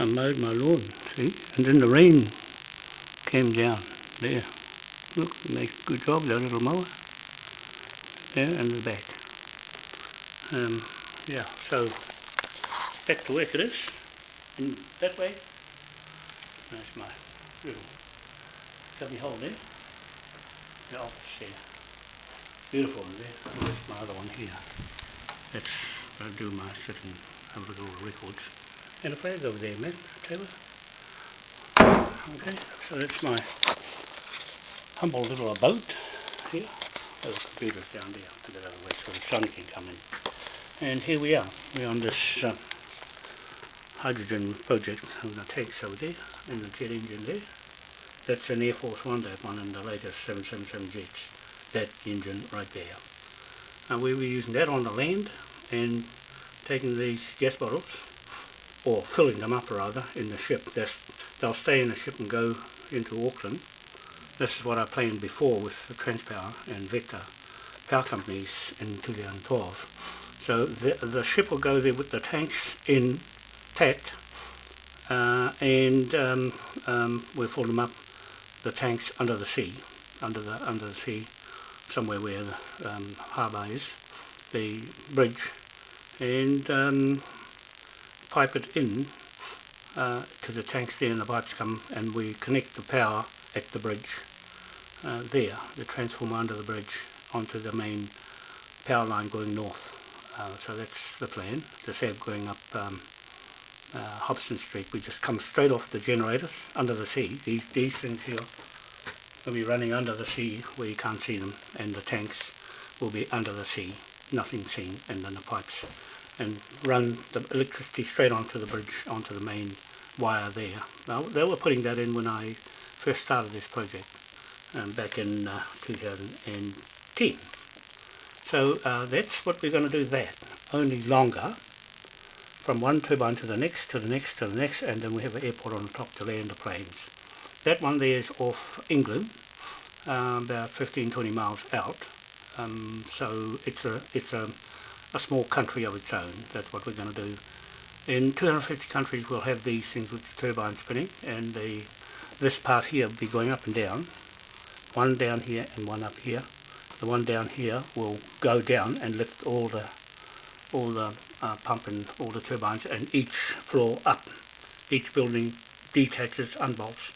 I mowed my lawn, see? And then the rain came down there. Look, makes a good job, that little mower. There and the back. Um, yeah, so back to work it is. And that way. That's my little cubby hole there. The office there. Beautiful in there. There's my other one here. That's where I do my sit and have a look at all the records. And a flag over there, Taylor. Okay, so that's my humble little boat here. There's a computer down there out of the way so the sun can come in. And here we are. We're on this uh, hydrogen project with the tanks over there and the jet engine there. That's an Air Force One, that one, and the latest 777 jets. That engine right there. And we were using that on the land and taking these gas bottles, or filling them up rather, in the ship. That's, they'll stay in the ship and go into Auckland. This is what I planned before with the Transpower and Vector power companies in 2012. So the, the ship will go there with the tanks intact uh, and um, um, we'll fill them up, the tanks under the sea, under the under the sea, somewhere where the um, harbour is, the bridge, and um, pipe it in uh, to the tanks there and the pipes come and we connect the power at the bridge uh, there, the transformer under the bridge onto the main power line going north. Uh, so that's the plan, the SAV going up um, uh, Hobson Street. We just come straight off the generators under the sea. These, these things here will be running under the sea where you can't see them and the tanks will be under the sea, nothing seen, and then the pipes and run the electricity straight onto the bridge, onto the main wire there. Now, they were putting that in when I first started this project um, back in uh, 2010. So uh, that's what we're going to do that, only longer, from one turbine to the next, to the next, to the next, and then we have an airport on the top to land the planes. That one there is off England, uh, about 15-20 miles out, um, so it's a it's a a small country of its own. That's what we're going to do. In 250 countries we'll have these things with the turbine spinning and the this part here will be going up and down. One down here and one up here. The one down here will go down and lift all the all the uh, pump and all the turbines and each floor up. Each building detaches, unbolts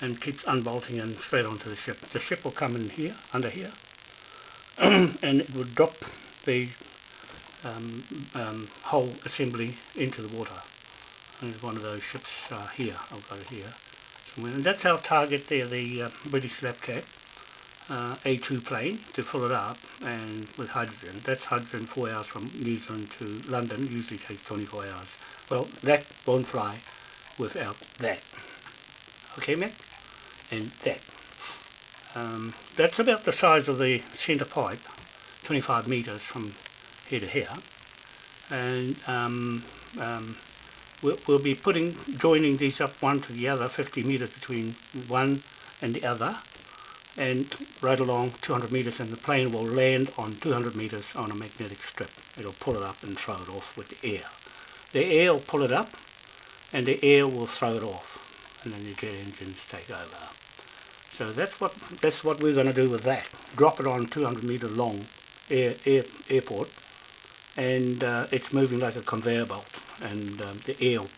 and keeps unbolting and straight onto the ship. The ship will come in here, under here, and it will drop the um, um, whole assembly into the water. And there's one of those ships uh, here, I'll go here. Somewhere. And that's our target there, the uh, British Lapcat uh, A2 plane to fill it up and with hydrogen. That's hydrogen 4 hours from New Zealand to London, usually takes 24 hours. Well, that won't fly without that. Okay, Matt? And that. Um, that's about the size of the centre pipe, 25 metres from here to here. And um, um, we'll, we'll be putting joining these up one to the other 50 meters between one and the other. And right along 200 meters and the plane will land on 200 meters on a magnetic strip. It'll pull it up and throw it off with the air. The air will pull it up and the air will throw it off. And then the jet engines take over. So that's what that's what we're going to do with that. Drop it on 200 meter long air, air airport and uh, it's moving like a conveyor belt and um, the will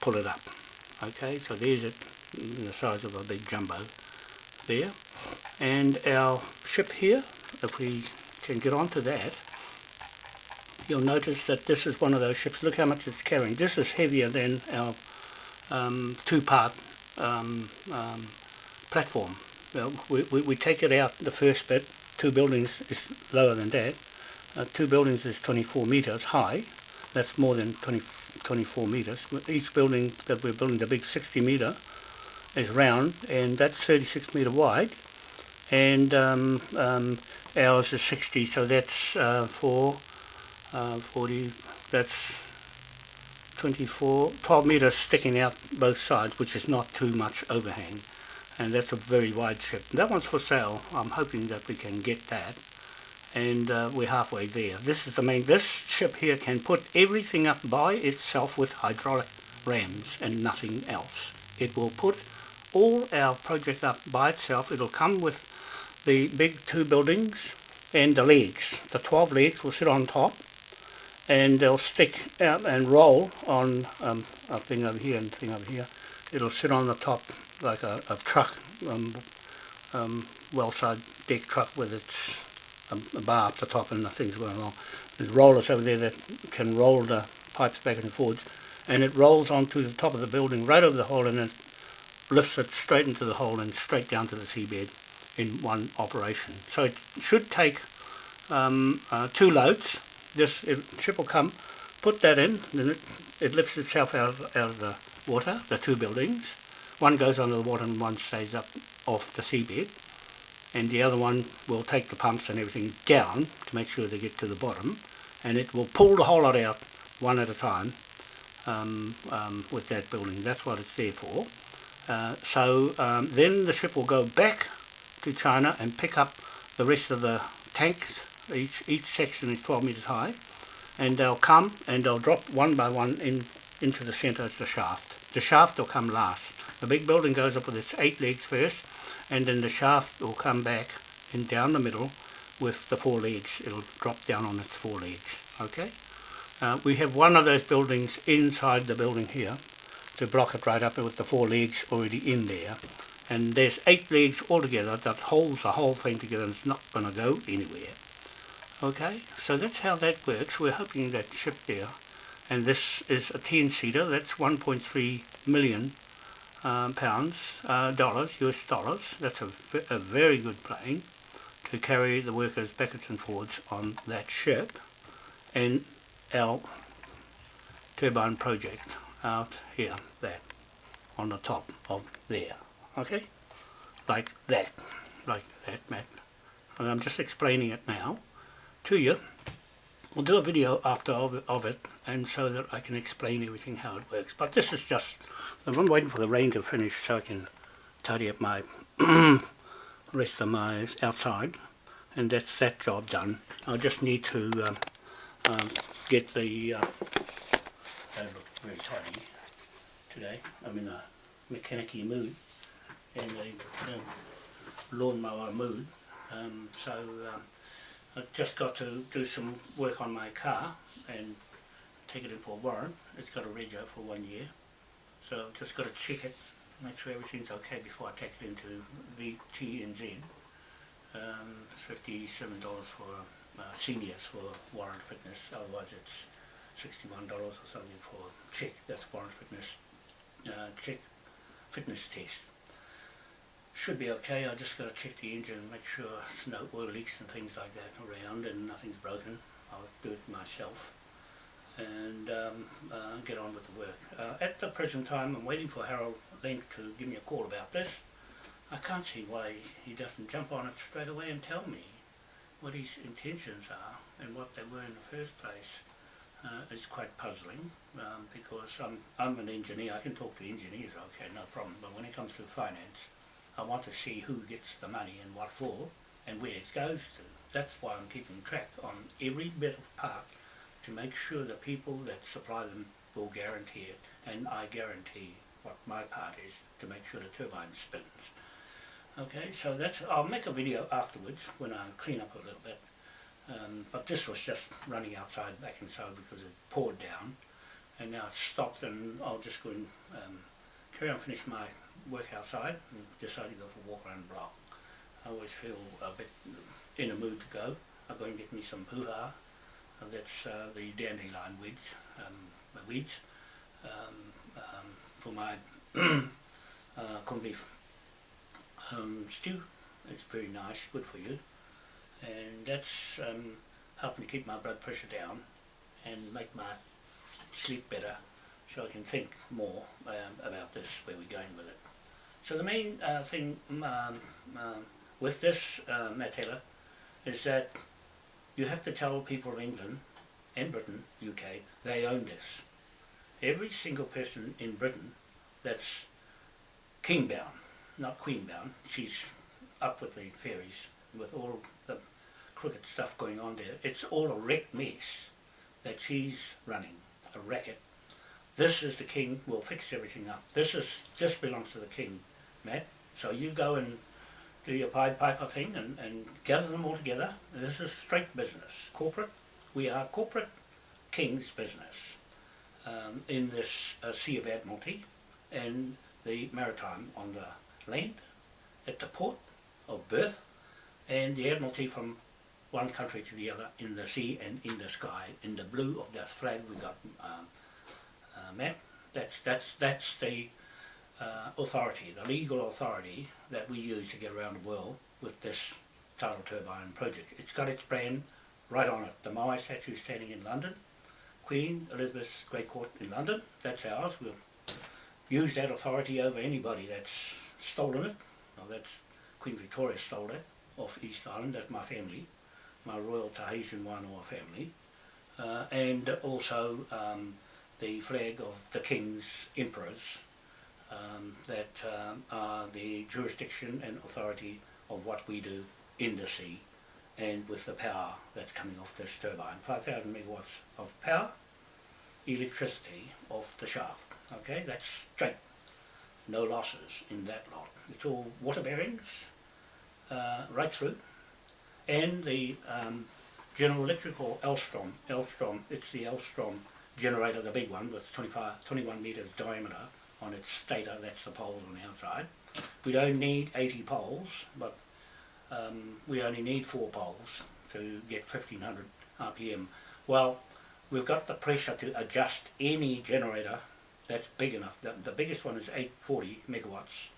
pull it up. Okay so there's it the size of a big jumbo there. And our ship here if we can get onto that you'll notice that this is one of those ships. Look how much it's carrying. This is heavier than our um, two-part um, um, platform. Well, we, we, we take it out the first bit. Two buildings is lower than that uh, two buildings is 24 meters high. That's more than 20, 24 meters. Each building that we're building, the big 60 meter, is round, and that's 36 meter wide. And um, um, ours is 60, so that's uh, for uh, 40, that's 24, 12 meters sticking out both sides, which is not too much overhang. And that's a very wide ship. That one's for sale. I'm hoping that we can get that and uh, we're halfway there. This is the main, this ship here can put everything up by itself with hydraulic RAMs and nothing else. It will put all our project up by itself. It'll come with the big two buildings and the legs. The 12 legs will sit on top and they'll stick out and roll on um, a thing over here and a thing over here. It'll sit on the top like a, a truck, um, um, well-side deck truck with its a bar up the top and the things going along. There's rollers over there that can roll the pipes back and forwards and it rolls onto the top of the building right over the hole and it lifts it straight into the hole and straight down to the seabed in one operation. So it should take um, uh, two loads. This it, ship will come, put that in, then it, it lifts itself out, out of the water, the two buildings. One goes under the water and one stays up off the seabed. And the other one will take the pumps and everything down to make sure they get to the bottom. And it will pull the whole lot out one at a time um, um, with that building. That's what it's there for. Uh, so um, then the ship will go back to China and pick up the rest of the tanks. Each, each section is 12 metres high. And they'll come and they'll drop one by one in into the centre of the shaft. The shaft will come last. The big building goes up with its eight legs first and then the shaft will come back and down the middle with the four legs. It'll drop down on its four legs. Okay. Uh, we have one of those buildings inside the building here to block it right up with the four legs already in there and there's eight legs altogether that holds the whole thing together and it's not going to go anywhere okay so that's how that works we're hoping that ship there and this is a 10 seater that's 1.3 million um, pounds uh, dollars US dollars. That's a, a very good plane to carry the workers backwards and forwards on that ship and our turbine project out here there on the top of there. Okay? Like that. Like that Matt. And I'm just explaining it now to you We'll do a video after of it, of it and so that I can explain everything how it works. But this is just I'm waiting for the rain to finish so I can tidy up my rest of my outside and that's that job done. I just need to um, um, get the uh, I look very tidy today. I'm in a mechanic mood and a uh, lawnmower mood. Um, so um, I've just got to do some work on my car and take it in for a warrant. It's got a rego for one year. So I've just got to check it make sure everything's okay before I take it into VTNZ um, it's $57 for uh, seniors for warrant fitness. Otherwise it's $61 or something for check. That's warrant fitness uh, check fitness test should be okay I just got to check the engine and make sure no oil leaks and things like that around and nothing's broken I'll do it myself and um, uh, get on with the work. Uh, at the present time I'm waiting for Harold Link to give me a call about this. I can't see why he doesn't jump on it straight away and tell me what his intentions are and what they were in the first place. Uh, it's quite puzzling um, because I'm, I'm an engineer, I can talk to engineers, okay, no problem, but when it comes to finance, I want to see who gets the money and what for and where it goes to. That's why I'm keeping track on every bit of part to make sure the people that supply them will guarantee it and I guarantee what my part is to make sure the turbine spins. Okay, so that's, I'll make a video afterwards when I clean up a little bit. Um, but this was just running outside back inside because it poured down and now it's stopped and I'll just go and um, carry on finish my work outside and decide to go for a walk around the block. I always feel a bit in a mood to go. I'll go and get me some puha that's uh, the dandelion weeds, um, weeds um, um, for my uh, corned beef um, stew. It's very nice, good for you. And that's um, helping to keep my blood pressure down and make my sleep better so I can think more um, about this, where we're going with it. So the main uh, thing um, with this uh, Matt Taylor is that you have to tell people of England and Britain, UK, they own this. Every single person in Britain that's king-bound, not queen-bound, she's up with the fairies, with all the crooked stuff going on there. It's all a wrecked mess that she's running, a racket this is the king, we'll fix everything up. This is, this belongs to the king, Matt. So you go and do your Pied Piper thing and, and gather them all together. This is straight business, corporate. We are corporate king's business um, in this uh, Sea of Admiralty and the maritime on the land, at the port of birth, and the Admiralty from one country to the other in the sea and in the sky, in the blue of that flag we got um, uh. That's, that's, that's the uh, authority, the legal authority that we use to get around the world with this tidal turbine project. It's got its brand right on it. The Moai statue standing in London, Queen Elizabeth's Great Court in London, that's ours. We'll use that authority over anybody that's stolen it. Well, that's Queen Victoria stole it off East Island, that's my family, my Royal Tahitian Wānoa family. Uh, and also um, the flag of the kings, emperors, um, that um, are the jurisdiction and authority of what we do in the sea and with the power that's coming off this turbine. 5,000 megawatts of power, electricity off the shaft. Okay, that's straight. No losses in that lot. It's all water bearings uh, right through. And the um, General Electric or Elstrom, Elstrom, it's the Elstrom generator, the big one with 25, 21 metres diameter on its stator, that's the poles on the outside. We don't need 80 poles, but um, we only need four poles to get 1500 RPM. Well, we've got the pressure to adjust any generator that's big enough. The, the biggest one is 840 megawatts,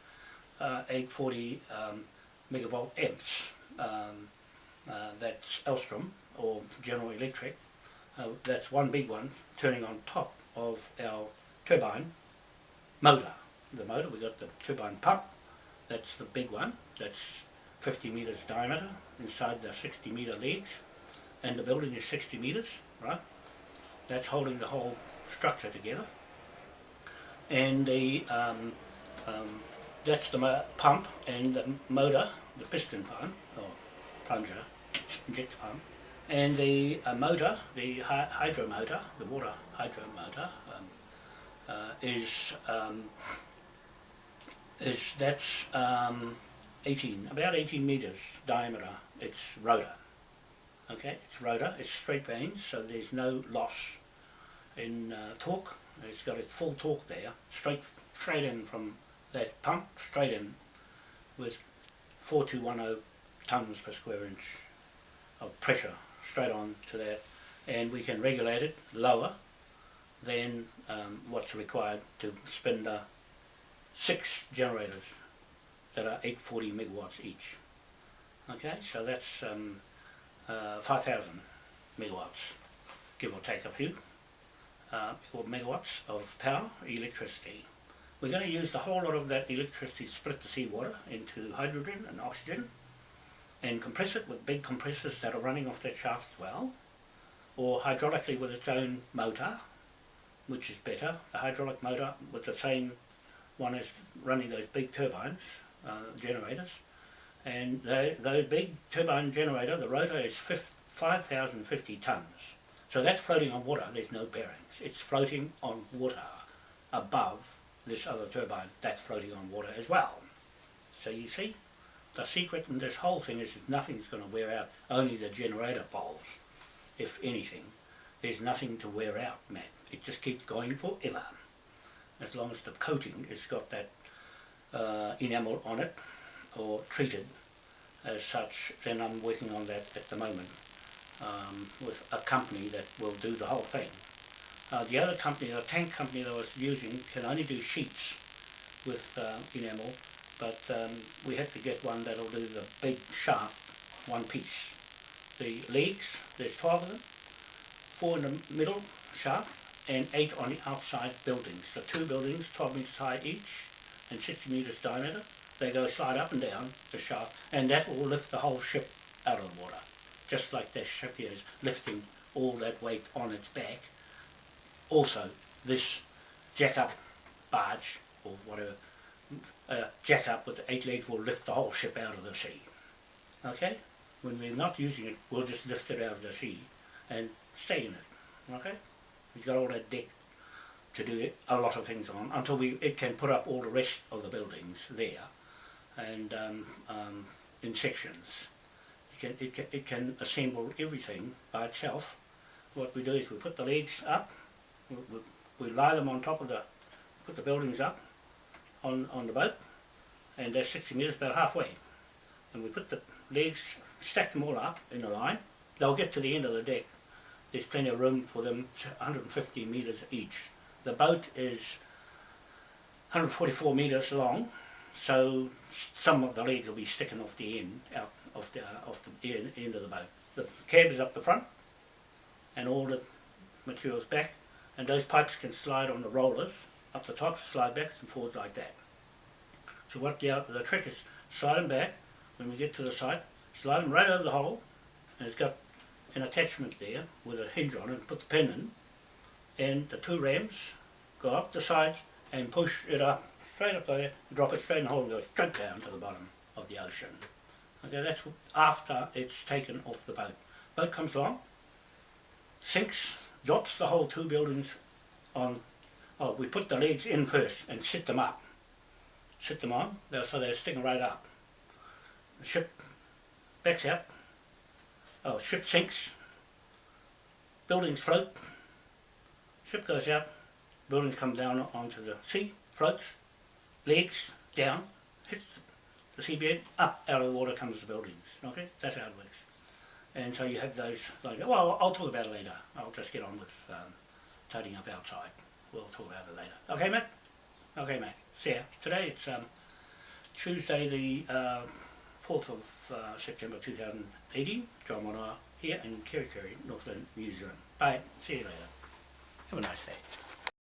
uh, 840 um, megavolt amps. Um, uh, that's Elstrom or General Electric. Uh, that's one big one turning on top of our turbine motor. The motor, we got the turbine pump, that's the big one, that's 50 metres diameter inside the 60 metre leads and the building is 60 metres, right? That's holding the whole structure together. And the um, um, that's the pump and the motor, the piston pump or plunger, injector pump, and the uh, motor, the hy hydro motor, the water hydro motor, um, uh, is um, is that's um, 18, about 18 meters diameter. It's rotor. Okay, it's rotor. It's straight vanes, so there's no loss in uh, torque. It's got its full torque there, straight straight in from that pump, straight in with 4210 tons per square inch of pressure straight on to that and we can regulate it lower than um, what's required to spin the six generators that are 840 megawatts each. Okay, so that's um, uh, 5,000 megawatts, give or take a few, uh, megawatts of power, electricity. We're going to use the whole lot of that electricity to split the seawater into hydrogen and oxygen and compress it with big compressors that are running off that shaft well or hydraulically with its own motor which is better. The hydraulic motor with the same one as running those big turbines, uh, generators and those big turbine generator, the rotor is 5,050 tons so that's floating on water, there's no bearings, it's floating on water above this other turbine that's floating on water as well. So you see, the secret in this whole thing is that nothing's going to wear out, only the generator poles, if anything. There's nothing to wear out, Matt. It just keeps going forever. As long as the coating has got that uh, enamel on it, or treated as such, then I'm working on that at the moment um, with a company that will do the whole thing. Uh, the other company, the tank company that I was using, can only do sheets with uh, enamel but um, we have to get one that'll do the big shaft one piece. The legs, there's 12 of them, four in the middle shaft and eight on the outside buildings. The two buildings, 12 metres high each and 60 metres diameter, they go slide up and down the shaft and that will lift the whole ship out of the water. Just like this ship here is lifting all that weight on its back. Also, this jack-up barge or whatever a jack up with the eight legs will lift the whole ship out of the sea. Okay? When we're not using it, we'll just lift it out of the sea and stay in it. Okay? We've got all that deck to do a lot of things on until we it can put up all the rest of the buildings there and um, um, in sections. It can, it, can, it can assemble everything by itself. What we do is we put the legs up, we, we, we lie them on top of the, put the buildings up on, on the boat and they're 60 metres about halfway and we put the legs, stack them all up in a line. They'll get to the end of the deck. There's plenty of room for them, 150 metres each. The boat is 144 metres long, so some of the legs will be sticking off the end, out of the, uh, off the end, end of the boat. The cab is up the front, and all the materials back, and those pipes can slide on the rollers up the top, slide back and forwards like that. So what the, the trick is, slide them back, when we get to the site, slide them right over the hole, and it's got an attachment there with a hinge on it, and put the pin in, and the two rams go up the sides and push it up, straight up there, drop it straight in the hole and go straight down to the bottom of the ocean. Okay, that's after it's taken off the boat. Boat comes along, sinks, drops the whole two buildings on, oh, we put the legs in first and sit them up. Sit them on, so they're sticking right up. The ship backs out, oh, ship sinks, buildings float, ship goes out, buildings come down onto the sea, floats, legs down, hits the seabed, up out of the water comes the buildings. Okay, that's how it works. And so you have those, like, well, I'll talk about it later. I'll just get on with um, tidying up outside. We'll talk about it later. Okay, Matt? Okay, Matt. See ya. Today it's um, Tuesday the uh, 4th of uh, September 2018. John Manoa here in Kerikeri, Northland, New Zealand. Bye. See you later. Have a nice day.